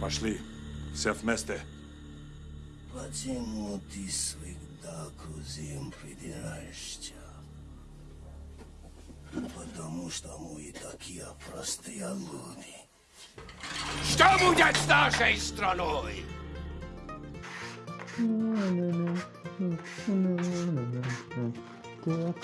Пошли. Все вместе. Почему ты всегда к кузим придираешься? Потому что мы такие простые люди. Что будет с нашей страной? Так.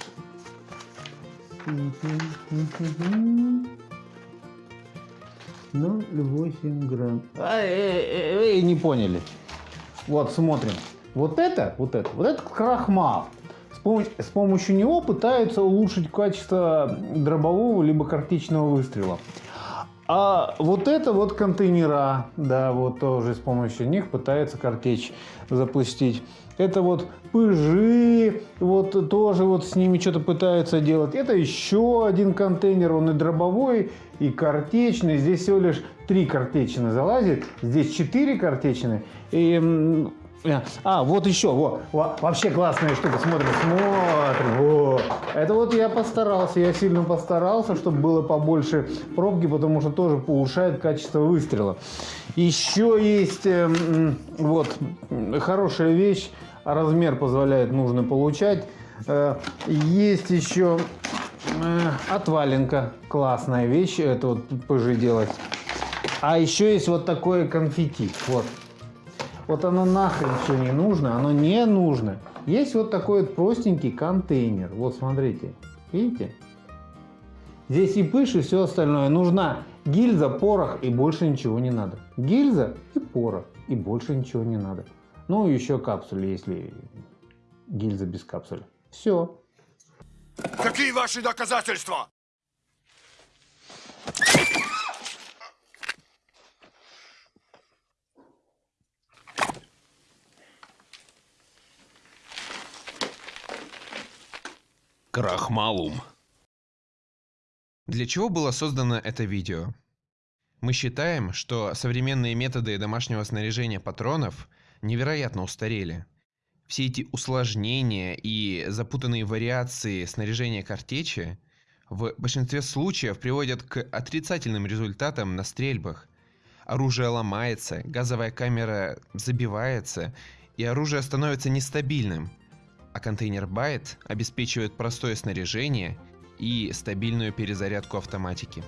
Ноль восемь грамм. А, э, э, э, не поняли. Вот, смотрим. Вот это, вот это, вот это крахмал. С, пом- с помощью него пытаются улучшить качество дробового либо картечного выстрела. А вот это вот контейнера, да, вот тоже с помощью них пытаются картечь запустить. Это вот пыжи, вот тоже вот с ними что-то пытаются делать. Это еще один контейнер, он и дробовой, и картечный. Здесь всего лишь три картечины залазит, здесь четыре картечины. И, а, вот еще, вот, во- вообще классная штука, смотрим, смотрим, во. Это вот я постарался, я сильно постарался, чтобы было побольше пробки, потому что тоже повышает качество выстрела. Еще есть э, вот хорошая вещь, размер позволяет нужно получать. Э, Есть еще э, отваленка, классная вещь, это вот ПЖ делать. А еще есть вот такое конфетти, вот. Вот оно нахрен все не нужно, оно не нужно. Есть вот такой вот простенький контейнер. Вот смотрите, видите? Здесь и пыш, и все остальное. Нужна гильза, порох и больше ничего не надо. Гильза и порох и больше ничего не надо. Ну, еще капсули, если гильза без капсули. Все. Какие ваши доказательства? Крахмалум. Для чего было создано это видео? Мы считаем, что современные методы домашнего снаряжения патронов невероятно устарели. Все эти усложнения и запутанные вариации снаряжения картечи в большинстве случаев приводят к отрицательным результатам на стрельбах. Оружие ломается, газовая камера забивается, и оружие становится нестабильным, а контейнер Byte обеспечивает простое снаряжение и стабильную перезарядку автоматики.